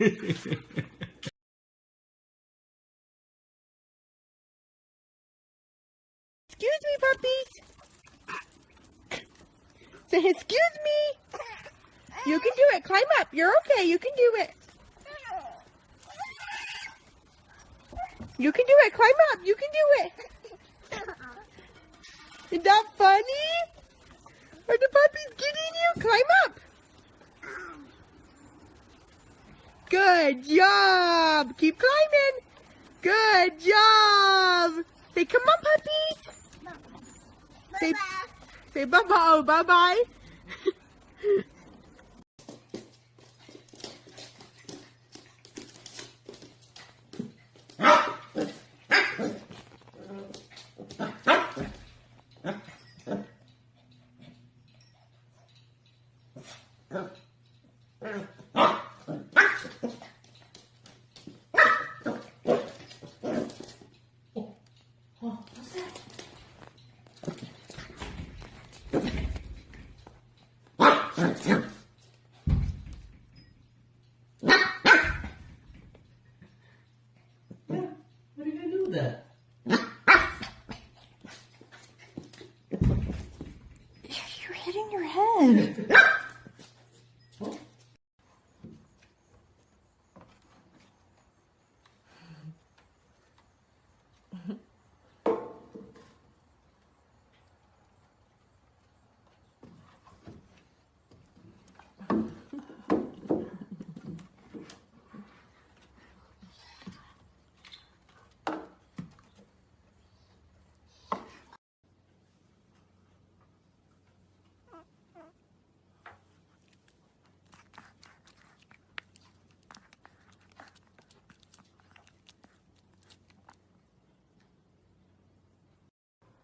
Excuse me, puppies. Say, excuse me. You can do it. Climb up. You're okay. You can do it. You can do it. Climb up. You can do it. Is that funny? Are the puppies getting you? Climb up. Good job. Keep climbing. Good job. Say, come on, puppies. Say, say bye-bye. Oh, bye-bye. What are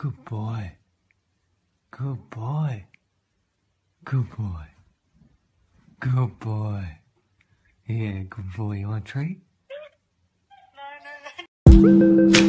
Good boy. Good boy. Good boy. Good boy. Yeah, good boy. You want a treat? I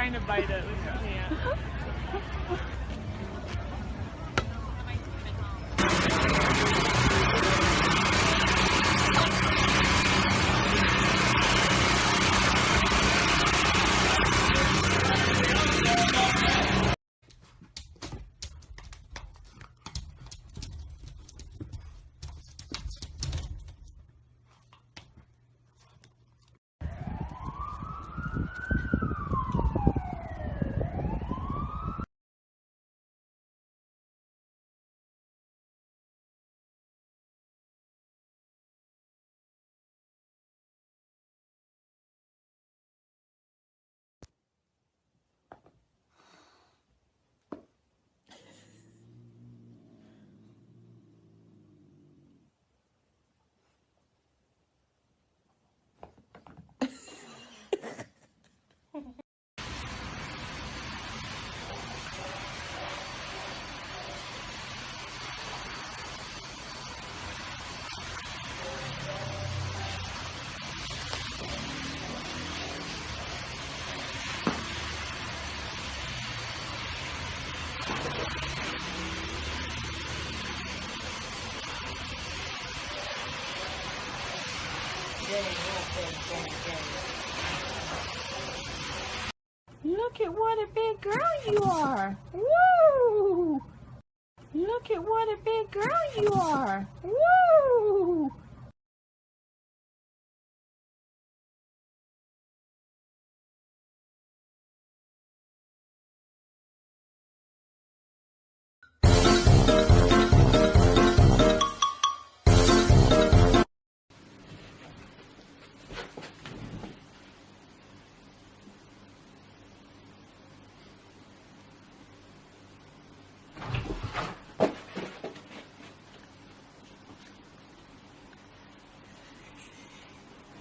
trying to bite it. Look at what a big girl you are. Woo! Look at what a big girl you are. Woo!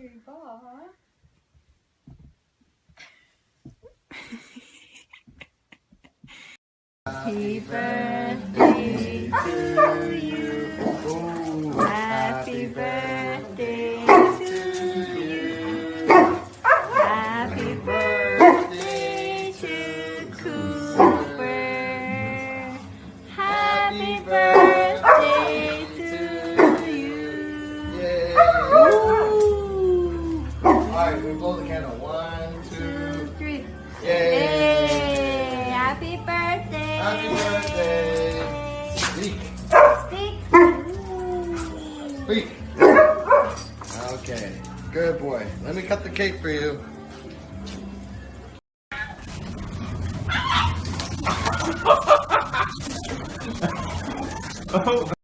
That's a scary ball, huh? Happy birthday Happy birthday! Speak! Speak. Speak! Okay, good boy. Let me cut the cake for you. Oh.